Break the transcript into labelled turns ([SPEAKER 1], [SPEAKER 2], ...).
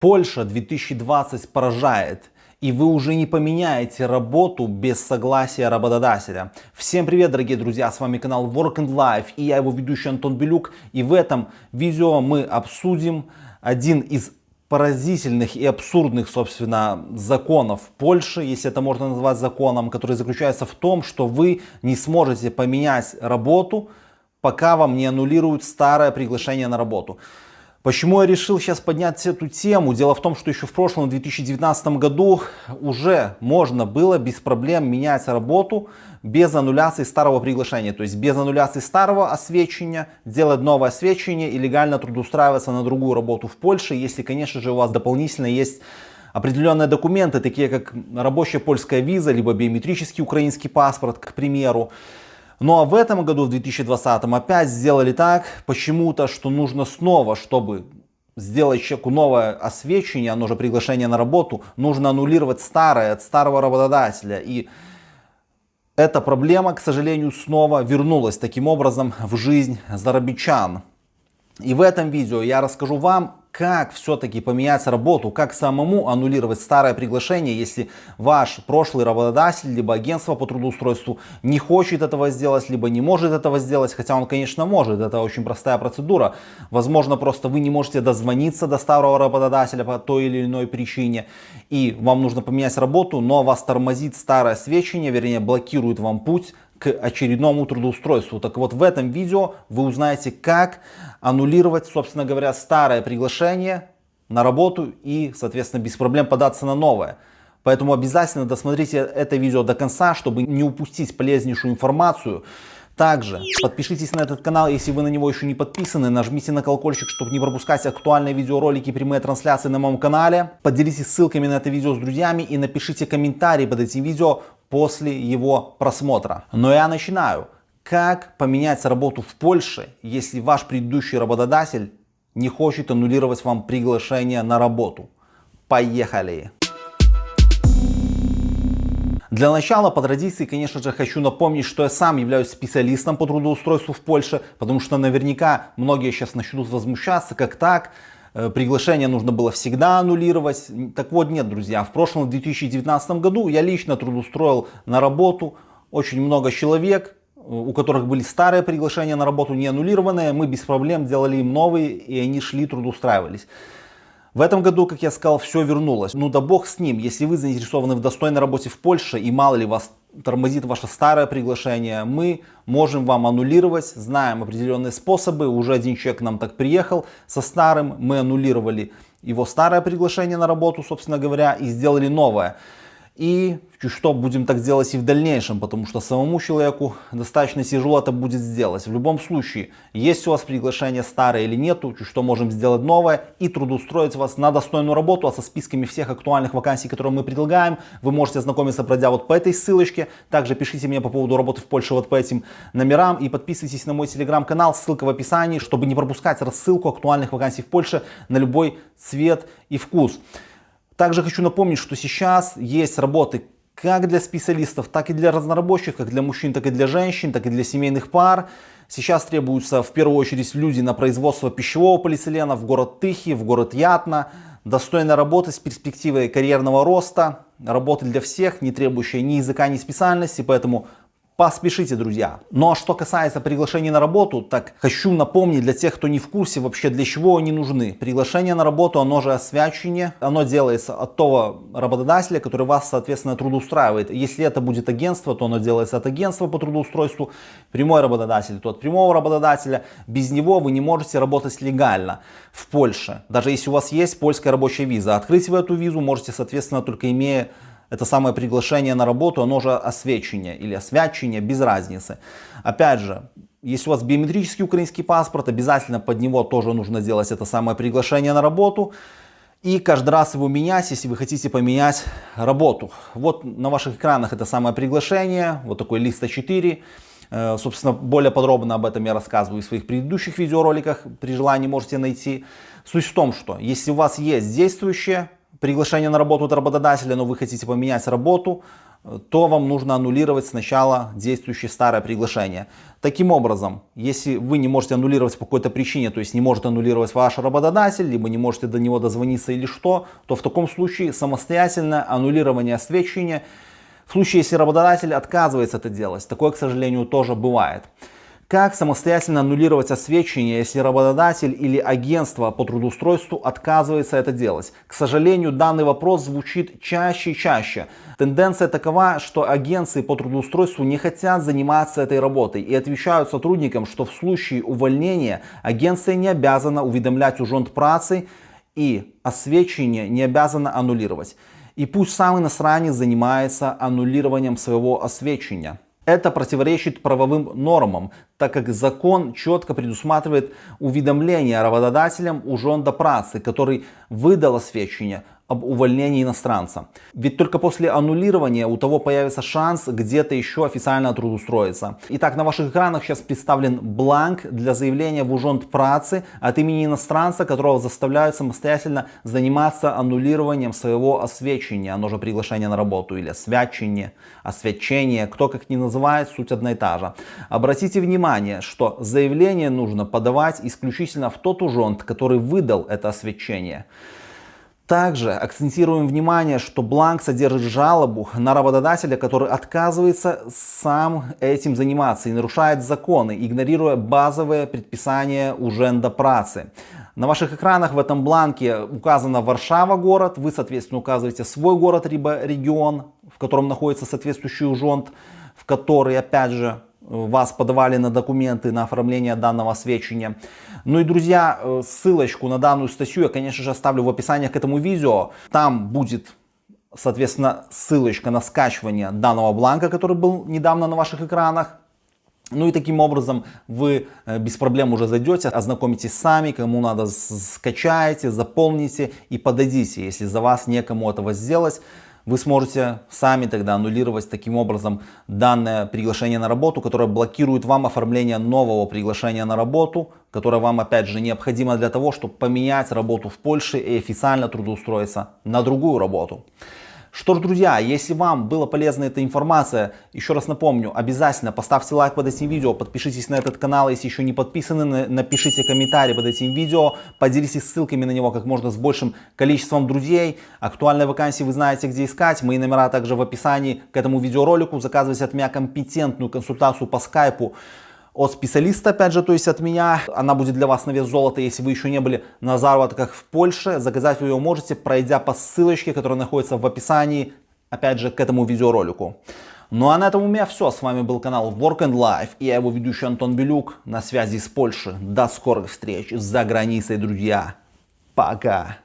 [SPEAKER 1] Польша 2020 поражает. И вы уже не поменяете работу без согласия работодателя. Всем привет, дорогие друзья, с вами канал Work and Life и я его ведущий Антон Белюк. И в этом видео мы обсудим один из поразительных и абсурдных, собственно, законов Польши, если это можно назвать законом, который заключается в том, что вы не сможете поменять работу, пока вам не аннулируют старое приглашение на работу. Почему я решил сейчас поднять эту тему? Дело в том, что еще в прошлом 2019 году уже можно было без проблем менять работу без аннуляции старого приглашения. То есть без аннуляции старого освещения, делать новое освещение и легально трудоустраиваться на другую работу в Польше, если, конечно же, у вас дополнительно есть определенные документы, такие как рабочая польская виза, либо биометрический украинский паспорт, к примеру. Ну а в этом году, в 2020, опять сделали так почему-то, что нужно снова, чтобы сделать человеку новое освещение, оно же приглашение на работу, нужно аннулировать старое от старого работодателя. И эта проблема, к сожалению, снова вернулась таким образом в жизнь зарабичан. И в этом видео я расскажу вам, как все-таки поменять работу, как самому аннулировать старое приглашение, если ваш прошлый работодатель, либо агентство по трудоустройству не хочет этого сделать, либо не может этого сделать, хотя он, конечно, может, это очень простая процедура. Возможно, просто вы не можете дозвониться до старого работодателя по той или иной причине, и вам нужно поменять работу, но вас тормозит старое свечение, вернее, блокирует вам путь к очередному трудоустройству. Так вот в этом видео вы узнаете, как аннулировать, собственно говоря, старое приглашение на работу и, соответственно, без проблем податься на новое. Поэтому обязательно досмотрите это видео до конца, чтобы не упустить полезнейшую информацию. Также подпишитесь на этот канал, если вы на него еще не подписаны, нажмите на колокольчик, чтобы не пропускать актуальные видеоролики и прямые трансляции на моем канале. Поделитесь ссылками на это видео с друзьями и напишите комментарий под этим видео после его просмотра. Но я начинаю. Как поменять работу в Польше, если ваш предыдущий работодатель не хочет аннулировать вам приглашение на работу? Поехали! Для начала, по традиции, конечно же, хочу напомнить, что я сам являюсь специалистом по трудоустройству в Польше, потому что наверняка многие сейчас начнут возмущаться, как так, приглашение нужно было всегда аннулировать. Так вот нет, друзья, в прошлом 2019 году я лично трудоустроил на работу очень много человек, э, у которых были старые приглашения на работу, не аннулированные. Мы без проблем делали им новые, и они шли, трудоустраивались. В этом году, как я сказал, все вернулось. Ну да бог с ним, если вы заинтересованы в достойной работе в Польше и мало ли вас тормозит ваше старое приглашение, мы можем вам аннулировать, знаем определенные способы, уже один человек нам так приехал со старым, мы аннулировали его старое приглашение на работу, собственно говоря, и сделали новое. И что будем так делать и в дальнейшем, потому что самому человеку достаточно тяжело это будет сделать. В любом случае, есть у вас приглашение старое или нету, что можем сделать новое и трудоустроить вас на достойную работу, а со списками всех актуальных вакансий, которые мы предлагаем, вы можете ознакомиться, пройдя вот по этой ссылочке. Также пишите мне по поводу работы в Польше вот по этим номерам и подписывайтесь на мой телеграм-канал, ссылка в описании, чтобы не пропускать рассылку актуальных вакансий в Польше на любой цвет и вкус. Также хочу напомнить, что сейчас есть работы как для специалистов, так и для разнорабочих, как для мужчин, так и для женщин, так и для семейных пар. Сейчас требуются в первую очередь люди на производство пищевого полиэтилена в город Тыхи, в город Ятна. Достойная работа с перспективой карьерного роста, работа для всех, не требующая ни языка, ни специальности, поэтому Поспешите, друзья. Ну а что касается приглашений на работу, так хочу напомнить для тех, кто не в курсе вообще, для чего они нужны. Приглашение на работу, оно же освячение, оно делается от того работодателя, который вас, соответственно, трудоустраивает. Если это будет агентство, то оно делается от агентства по трудоустройству. Прямой работодатель, то от прямого работодателя. Без него вы не можете работать легально в Польше. Даже если у вас есть польская рабочая виза. Открыть вы эту визу можете, соответственно, только имея это самое приглашение на работу, оно же освещение или освячение, без разницы. Опять же, если у вас биометрический украинский паспорт, обязательно под него тоже нужно делать это самое приглашение на работу. И каждый раз его менять, если вы хотите поменять работу. Вот на ваших экранах это самое приглашение, вот такой лист А4. Э, собственно, более подробно об этом я рассказываю в своих предыдущих видеороликах, при желании можете найти. Суть в том, что если у вас есть действующее приглашение на работу от работодателя, но вы хотите поменять работу, то вам нужно аннулировать сначала действующее старое приглашение. Таким образом, если вы не можете аннулировать по какой-то причине, то есть не может аннулировать ваш работодатель, либо не можете до него дозвониться или что, то в таком случае самостоятельное аннулирование освещения, в случае, если работодатель отказывается это делать, такое, к сожалению, тоже бывает. Как самостоятельно аннулировать освещение, если работодатель или агентство по трудоустройству отказывается это делать? К сожалению, данный вопрос звучит чаще и чаще. Тенденция такова, что агенции по трудоустройству не хотят заниматься этой работой и отвечают сотрудникам, что в случае увольнения агенция не обязана уведомлять ужонт працы и освещение не обязана аннулировать. И пусть сам иностранец занимается аннулированием своего освещения. Это противоречит правовым нормам, так как закон четко предусматривает уведомление работодателям ужонда працы, который выдал освещение об увольнении иностранца. Ведь только после аннулирования у того появится шанс где-то еще официально трудоустроиться. Итак, на ваших экранах сейчас представлен бланк для заявления в ужонт працы от имени иностранца, которого заставляют самостоятельно заниматься аннулированием своего освещения, оно же приглашение на работу или освячение, освещение, кто как ни называет, суть одна и та же. Обратите внимание, что заявление нужно подавать исключительно в тот ужонт, который выдал это освещение. Также акцентируем внимание, что бланк содержит жалобу на работодателя, который отказывается сам этим заниматься и нарушает законы, игнорируя базовые предписания уженда працы. На ваших экранах в этом бланке указана Варшава город, вы соответственно указываете свой город либо регион, в котором находится соответствующий ужонт, в который опять же вас подавали на документы на оформление данного сведчения. Ну и, друзья, э, ссылочку на данную статью я, конечно же, оставлю в описании к этому видео. Там будет, соответственно, ссылочка на скачивание данного бланка, который был недавно на ваших экранах. Ну и таким образом вы э, без проблем уже зайдете, ознакомитесь сами, кому надо скачаете, заполните и подадите, если за вас некому этого сделать вы сможете сами тогда аннулировать таким образом данное приглашение на работу, которое блокирует вам оформление нового приглашения на работу, которое вам опять же необходимо для того, чтобы поменять работу в Польше и официально трудоустроиться на другую работу. Что ж, друзья, если вам была полезна эта информация, еще раз напомню, обязательно поставьте лайк под этим видео, подпишитесь на этот канал, если еще не подписаны, напишите комментарий под этим видео, поделитесь ссылками на него как можно с большим количеством друзей. Актуальные вакансии вы знаете, где искать, мои номера также в описании к этому видеоролику. Заказывайте от меня компетентную консультацию по скайпу от специалиста, опять же, то есть от меня. Она будет для вас на вес золота, если вы еще не были на заработках в Польше. Заказать вы ее можете, пройдя по ссылочке, которая находится в описании, опять же, к этому видеоролику. Ну а на этом у меня все. С вами был канал Work and Life и я его ведущий Антон Белюк. На связи с Польши. До скорых встреч за границей, друзья. Пока.